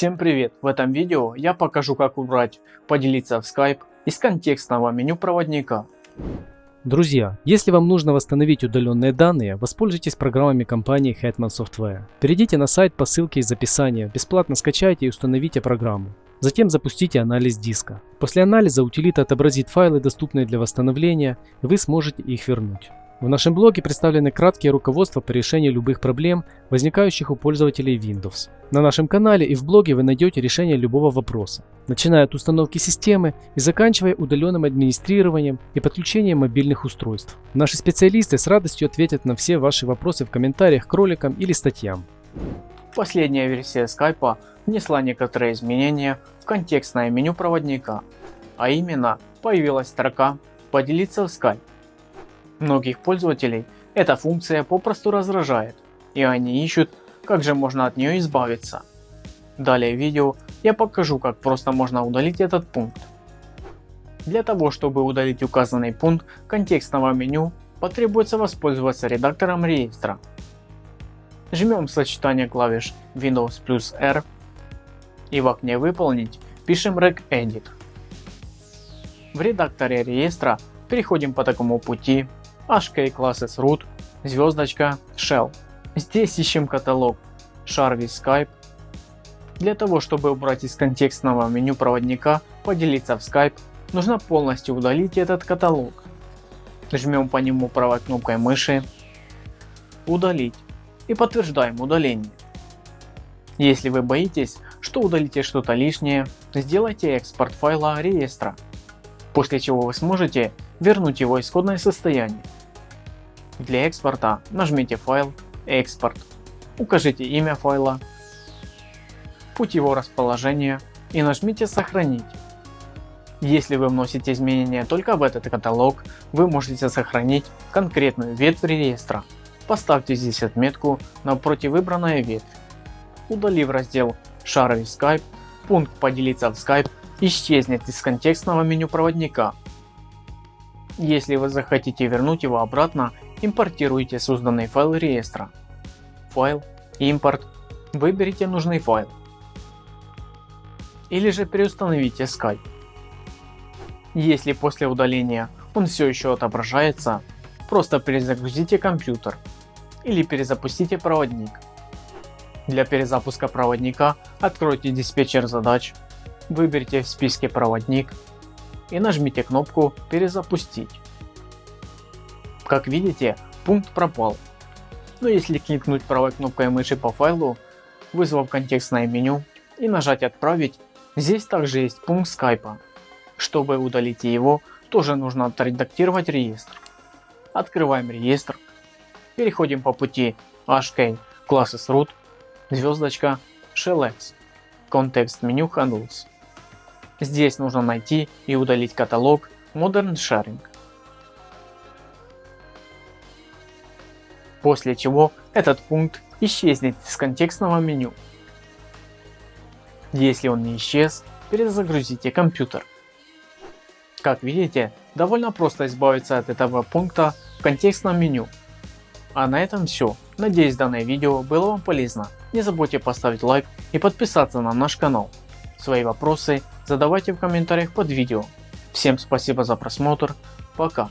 Всем привет! В этом видео я покажу как убрать поделиться в Skype из контекстного меню проводника. Друзья, если вам нужно восстановить удаленные данные, воспользуйтесь программами компании Hetman Software. Перейдите на сайт по ссылке из описания, бесплатно скачайте и установите программу. Затем запустите анализ диска. После анализа утилита отобразит файлы, доступные для восстановления, и вы сможете их вернуть. В нашем блоге представлены краткие руководства по решению любых проблем, возникающих у пользователей Windows. На нашем канале и в блоге вы найдете решение любого вопроса, начиная от установки системы и заканчивая удаленным администрированием и подключением мобильных устройств. Наши специалисты с радостью ответят на все ваши вопросы в комментариях к роликам или статьям. Последняя версия Skype внесла некоторые изменения в контекстное меню проводника, а именно появилась строка «Поделиться в Skype». Многих пользователей эта функция попросту раздражает, и они ищут, как же можно от нее избавиться. Далее в видео я покажу, как просто можно удалить этот пункт. Для того, чтобы удалить указанный пункт контекстного меню, потребуется воспользоваться редактором реестра. Жмем сочетание клавиш Windows плюс R и в окне «Выполнить» пишем regedit. В редакторе реестра переходим по такому пути HK root, звездочка, shell. Здесь ищем каталог Sharvy Skype. Для того чтобы убрать из контекстного меню проводника поделиться в Skype, нужно полностью удалить этот каталог. Жмем по нему правой кнопкой мыши, удалить и подтверждаем удаление. Если вы боитесь, что удалите что-то лишнее, сделайте экспорт файла реестра, после чего вы сможете вернуть его исходное состояние. Для экспорта нажмите файл экспорт, укажите имя файла, путь его расположения и нажмите сохранить. Если вы вносите изменения только в этот каталог, вы можете сохранить конкретную ветвь реестра. Поставьте здесь отметку напротив выбранной ветвь. Удалив раздел Шаровый Skype, пункт поделиться в Skype исчезнет из контекстного меню проводника. Если вы захотите вернуть его обратно импортируйте созданный файл реестра. Файл, импорт, выберите нужный файл. Или же переустановите Skype. Если после удаления он все еще отображается, просто перезагрузите компьютер или перезапустите проводник. Для перезапуска проводника откройте диспетчер задач, выберите в списке проводник и нажмите кнопку перезапустить. Как видите, пункт пропал. Но если кликнуть правой кнопкой мыши по файлу, вызвав контекстное меню и нажать отправить, здесь также есть пункт скайпа. Чтобы удалить его, тоже нужно отредактировать реестр. Открываем реестр, переходим по пути hk classes root, звездочка shellx, контекст меню handles. Здесь нужно найти и удалить каталог Modern Sharing. После чего этот пункт исчезнет из контекстного меню. Если он не исчез, перезагрузите компьютер. Как видите, довольно просто избавиться от этого пункта в контекстном меню. А на этом все. Надеюсь данное видео было вам полезно. Не забудьте поставить лайк и подписаться на наш канал. Свои вопросы задавайте в комментариях под видео. Всем спасибо за просмотр. Пока.